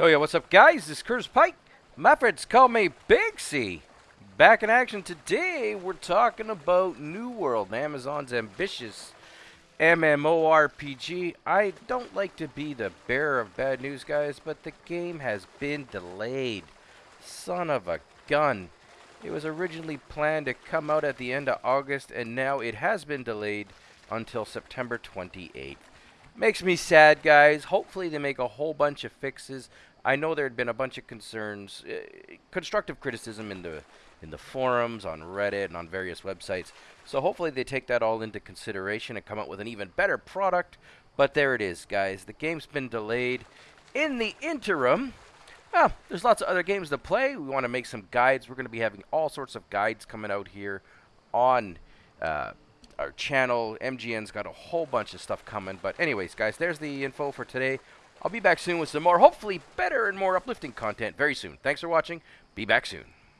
Oh yeah, what's up guys? This is Curtis Pike. My friends call me Big C. Back in action today, we're talking about New World, Amazon's ambitious MMORPG. I don't like to be the bearer of bad news, guys, but the game has been delayed. Son of a gun. It was originally planned to come out at the end of August, and now it has been delayed until September 28th. Makes me sad, guys. Hopefully they make a whole bunch of fixes. I know there had been a bunch of concerns, uh, constructive criticism in the in the forums, on Reddit, and on various websites. So hopefully they take that all into consideration and come up with an even better product. But there it is, guys. The game's been delayed. In the interim, well, there's lots of other games to play. We want to make some guides. We're going to be having all sorts of guides coming out here on uh, our channel. MGN's got a whole bunch of stuff coming. But anyways, guys, there's the info for today. I'll be back soon with some more, hopefully better and more uplifting content very soon. Thanks for watching. Be back soon.